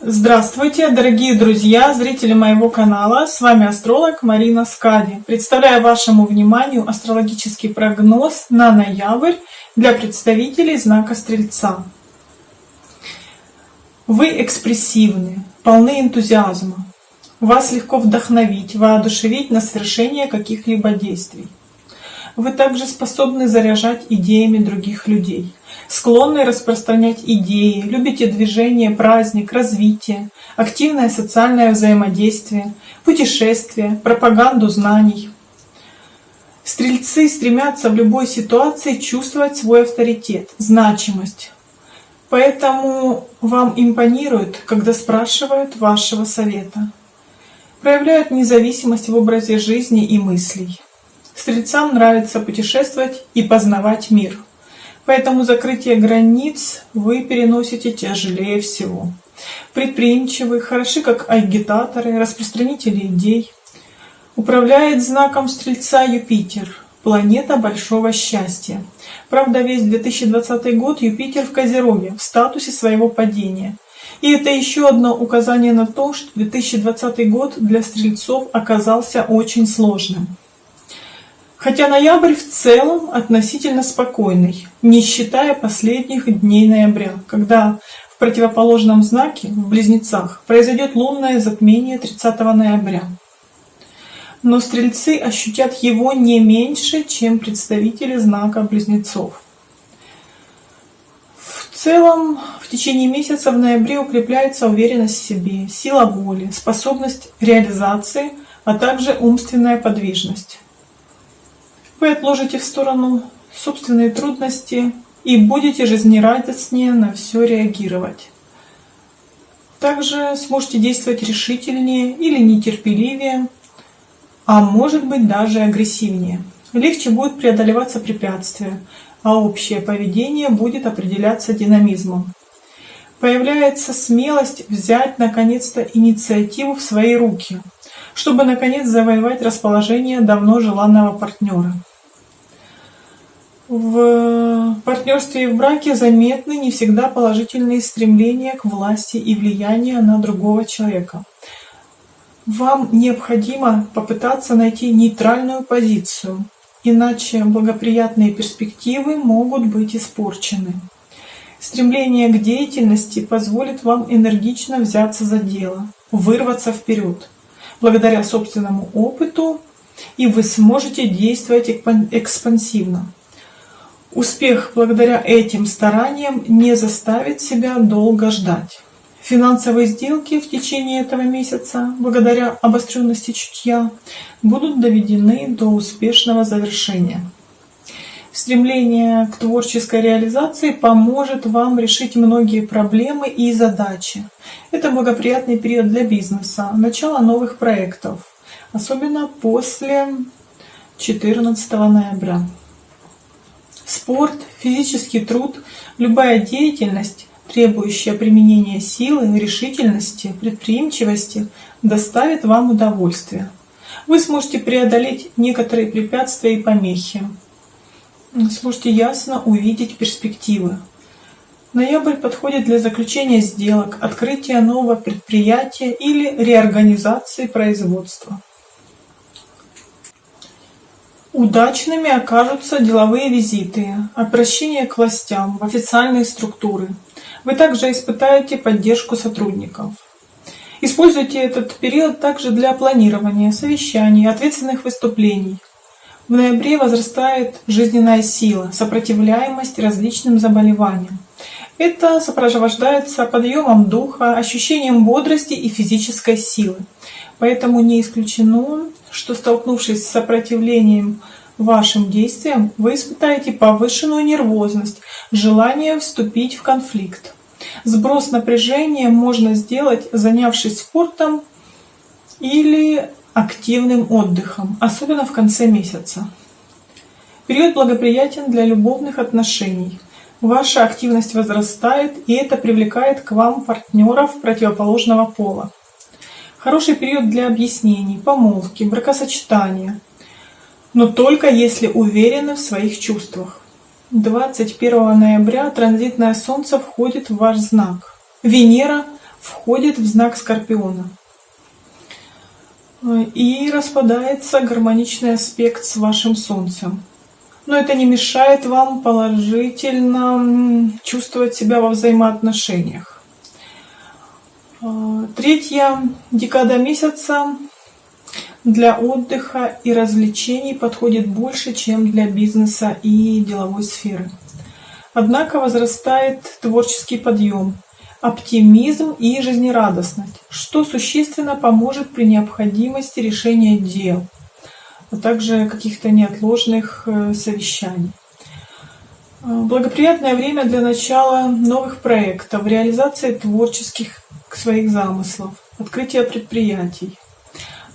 Здравствуйте, дорогие друзья, зрители моего канала. С вами астролог Марина Скади. Представляю вашему вниманию астрологический прогноз на ноябрь для представителей знака Стрельца. Вы экспрессивны, полны энтузиазма. Вас легко вдохновить, воодушевить на совершение каких-либо действий. Вы также способны заряжать идеями других людей, склонны распространять идеи, любите движение, праздник, развитие, активное социальное взаимодействие, путешествия, пропаганду знаний. Стрельцы стремятся в любой ситуации чувствовать свой авторитет, значимость. Поэтому вам импонирует, когда спрашивают вашего совета. Проявляют независимость в образе жизни и мыслей. Стрельцам нравится путешествовать и познавать мир. Поэтому закрытие границ вы переносите тяжелее всего. Предприимчивы, хороши как агитаторы, распространители идей. Управляет знаком Стрельца Юпитер, планета большого счастья. Правда, весь 2020 год Юпитер в Козероге, в статусе своего падения. И это еще одно указание на то, что 2020 год для стрельцов оказался очень сложным. Хотя ноябрь в целом относительно спокойный, не считая последних дней ноября, когда в противоположном знаке, в Близнецах, произойдет лунное затмение 30 ноября. Но стрельцы ощутят его не меньше, чем представители знака Близнецов. В целом, в течение месяца в ноябре укрепляется уверенность в себе, сила воли, способность реализации, а также умственная подвижность. Вы отложите в сторону собственные трудности и будете жизнерадостнее на все реагировать. Также сможете действовать решительнее или нетерпеливее, а может быть даже агрессивнее. Легче будет преодолеваться препятствия, а общее поведение будет определяться динамизмом. Появляется смелость взять наконец-то инициативу в свои руки, чтобы наконец завоевать расположение давно желанного партнера. В партнерстве и в браке заметны не всегда положительные стремления к власти и влиянию на другого человека. Вам необходимо попытаться найти нейтральную позицию, иначе благоприятные перспективы могут быть испорчены. Стремление к деятельности позволит вам энергично взяться за дело, вырваться вперед. Благодаря собственному опыту и вы сможете действовать экспансивно. Успех благодаря этим стараниям не заставит себя долго ждать. Финансовые сделки в течение этого месяца, благодаря обостренности чутья, будут доведены до успешного завершения. Стремление к творческой реализации поможет вам решить многие проблемы и задачи. Это благоприятный период для бизнеса, начало новых проектов, особенно после 14 ноября. Спорт, физический труд, любая деятельность, требующая применения силы, решительности, предприимчивости, доставит вам удовольствие. Вы сможете преодолеть некоторые препятствия и помехи. Сможете ясно увидеть перспективы. Ноябрь подходит для заключения сделок, открытия нового предприятия или реорганизации производства. Удачными окажутся деловые визиты, обращение к властям, в официальные структуры. Вы также испытаете поддержку сотрудников. Используйте этот период также для планирования, совещаний, ответственных выступлений. В ноябре возрастает жизненная сила, сопротивляемость различным заболеваниям. Это сопровождается подъемом духа, ощущением бодрости и физической силы. Поэтому не исключено, что столкнувшись с сопротивлением вашим действиям, вы испытаете повышенную нервозность, желание вступить в конфликт. Сброс напряжения можно сделать, занявшись спортом или активным отдыхом, особенно в конце месяца. Период благоприятен для любовных отношений. Ваша активность возрастает, и это привлекает к вам партнеров противоположного пола. Хороший период для объяснений, помолвки, бракосочетания. Но только если уверены в своих чувствах. 21 ноября транзитное Солнце входит в ваш знак. Венера входит в знак Скорпиона. И распадается гармоничный аспект с вашим Солнцем. Но это не мешает вам положительно чувствовать себя во взаимоотношениях. Третья декада месяца для отдыха и развлечений подходит больше, чем для бизнеса и деловой сферы. Однако возрастает творческий подъем, оптимизм и жизнерадостность, что существенно поможет при необходимости решения дел, а также каких-то неотложных э, совещаний. Благоприятное время для начала новых проектов, реализации творческих своих замыслов, открытия предприятий,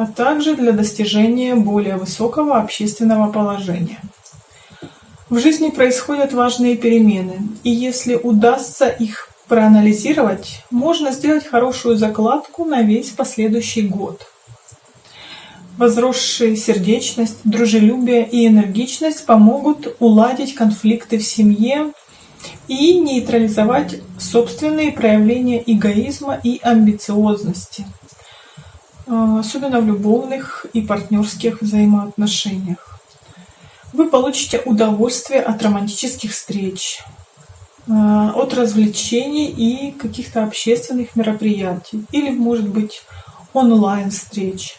а также для достижения более высокого общественного положения. В жизни происходят важные перемены, и если удастся их проанализировать, можно сделать хорошую закладку на весь последующий год. Возросшая сердечность, дружелюбие и энергичность помогут уладить конфликты в семье и нейтрализовать собственные проявления эгоизма и амбициозности – особенно в любовных и партнерских взаимоотношениях. Вы получите удовольствие от романтических встреч, а, от развлечений и каких-то общественных мероприятий, или, может быть, онлайн-встреч.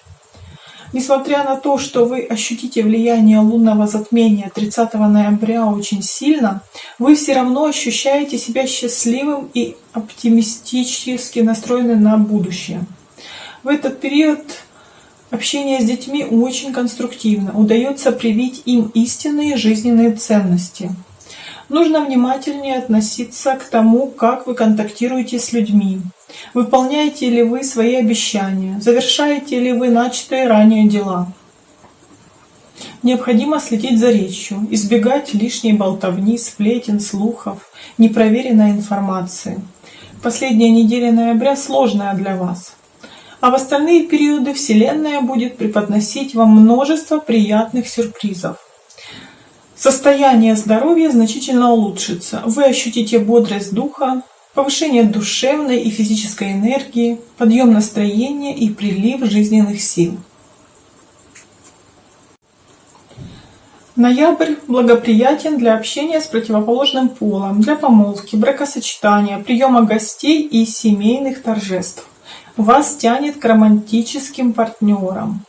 Несмотря на то, что вы ощутите влияние лунного затмения 30 ноября очень сильно, вы все равно ощущаете себя счастливым и оптимистически настроены на будущее. В этот период общение с детьми очень конструктивно, удается привить им истинные жизненные ценности. Нужно внимательнее относиться к тому, как вы контактируете с людьми. Выполняете ли вы свои обещания? Завершаете ли вы начатые ранее дела? Необходимо следить за речью, избегать лишней болтовни, сплетен, слухов, непроверенной информации. Последняя неделя ноября сложная для вас а в остальные периоды Вселенная будет преподносить вам множество приятных сюрпризов. Состояние здоровья значительно улучшится. Вы ощутите бодрость духа, повышение душевной и физической энергии, подъем настроения и прилив жизненных сил. Ноябрь благоприятен для общения с противоположным полом, для помолвки, бракосочетания, приема гостей и семейных торжеств вас тянет к романтическим партнерам,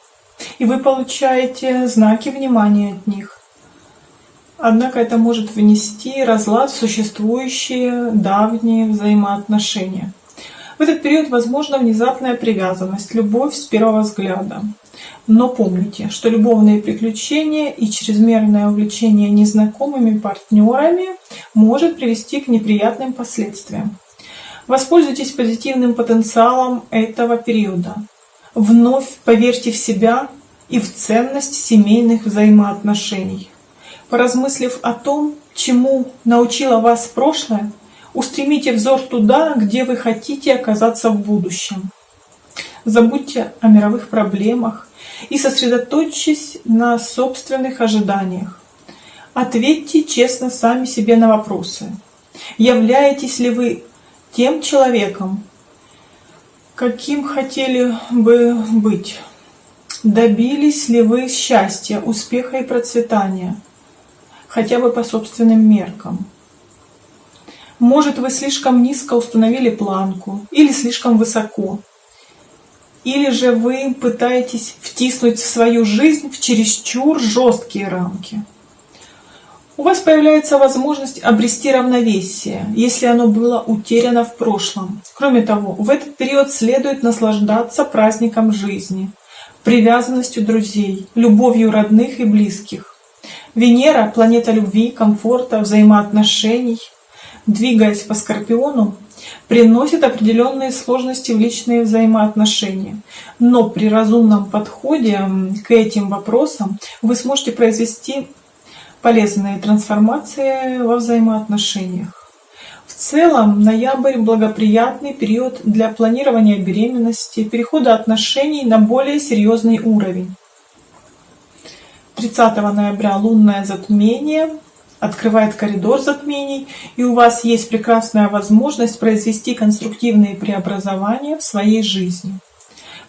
и вы получаете знаки внимания от них. Однако это может внести разлад в существующие давние взаимоотношения. В этот период возможна внезапная привязанность, любовь с первого взгляда. Но помните, что любовные приключения и чрезмерное увлечение незнакомыми партнерами может привести к неприятным последствиям. Воспользуйтесь позитивным потенциалом этого периода. Вновь поверьте в себя и в ценность семейных взаимоотношений. Поразмыслив о том, чему научило вас прошлое, устремите взор туда, где вы хотите оказаться в будущем. Забудьте о мировых проблемах и сосредоточьтесь на собственных ожиданиях. Ответьте честно сами себе на вопросы. Являетесь ли вы тем человеком, каким хотели бы быть. Добились ли вы счастья, успеха и процветания, хотя бы по собственным меркам? Может, вы слишком низко установили планку или слишком высоко? Или же вы пытаетесь втиснуть в свою жизнь в чересчур жесткие рамки? У вас появляется возможность обрести равновесие, если оно было утеряно в прошлом. Кроме того, в этот период следует наслаждаться праздником жизни, привязанностью друзей, любовью родных и близких. Венера – планета любви, комфорта, взаимоотношений, двигаясь по Скорпиону, приносит определенные сложности в личные взаимоотношения. Но при разумном подходе к этим вопросам вы сможете произвести полезные трансформации во взаимоотношениях. В целом, ноябрь – благоприятный период для планирования беременности, перехода отношений на более серьезный уровень. 30 ноября лунное затмение открывает коридор затмений, и у вас есть прекрасная возможность произвести конструктивные преобразования в своей жизни.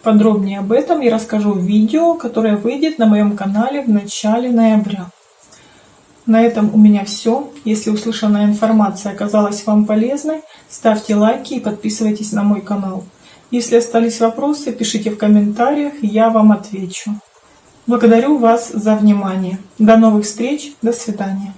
Подробнее об этом я расскажу в видео, которое выйдет на моем канале в начале ноября. На этом у меня все. Если услышанная информация оказалась вам полезной, ставьте лайки и подписывайтесь на мой канал. Если остались вопросы, пишите в комментариях, я вам отвечу. Благодарю вас за внимание. До новых встреч. До свидания.